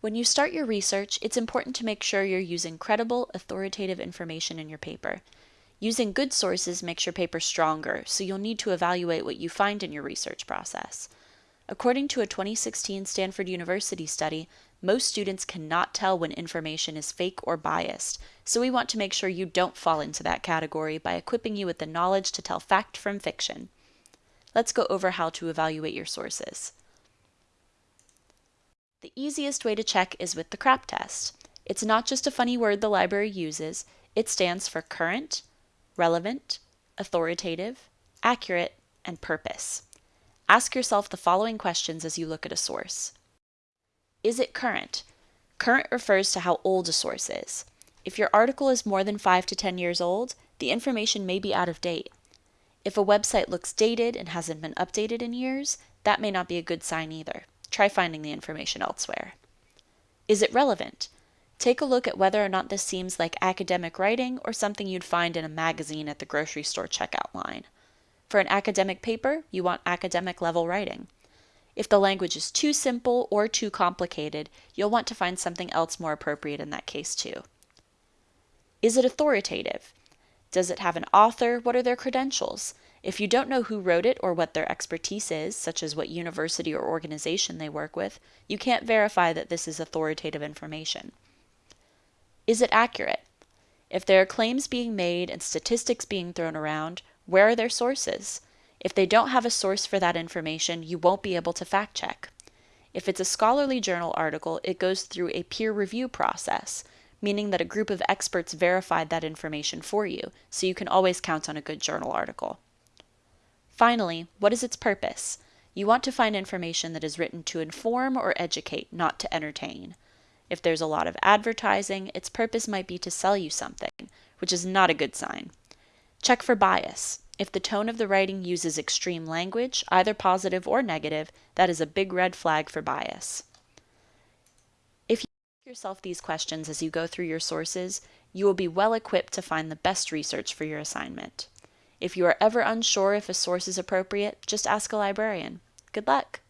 When you start your research, it's important to make sure you're using credible, authoritative information in your paper. Using good sources makes your paper stronger, so you'll need to evaluate what you find in your research process. According to a 2016 Stanford University study, most students cannot tell when information is fake or biased, so we want to make sure you don't fall into that category by equipping you with the knowledge to tell fact from fiction. Let's go over how to evaluate your sources. The easiest way to check is with the CRAP test. It's not just a funny word the library uses, it stands for current, relevant, authoritative, accurate, and purpose. Ask yourself the following questions as you look at a source. Is it current? Current refers to how old a source is. If your article is more than 5 to 10 years old, the information may be out of date. If a website looks dated and hasn't been updated in years, that may not be a good sign either. Try finding the information elsewhere. Is it relevant? Take a look at whether or not this seems like academic writing or something you'd find in a magazine at the grocery store checkout line. For an academic paper, you want academic level writing. If the language is too simple or too complicated, you'll want to find something else more appropriate in that case too. Is it authoritative? Does it have an author? What are their credentials? If you don't know who wrote it or what their expertise is, such as what university or organization they work with, you can't verify that this is authoritative information. Is it accurate? If there are claims being made and statistics being thrown around, where are their sources? If they don't have a source for that information, you won't be able to fact check. If it's a scholarly journal article, it goes through a peer review process, meaning that a group of experts verified that information for you, so you can always count on a good journal article. Finally, what is its purpose? You want to find information that is written to inform or educate, not to entertain. If there's a lot of advertising, its purpose might be to sell you something, which is not a good sign. Check for bias. If the tone of the writing uses extreme language, either positive or negative, that is a big red flag for bias. Yourself these questions as you go through your sources, you will be well equipped to find the best research for your assignment. If you are ever unsure if a source is appropriate, just ask a librarian. Good luck!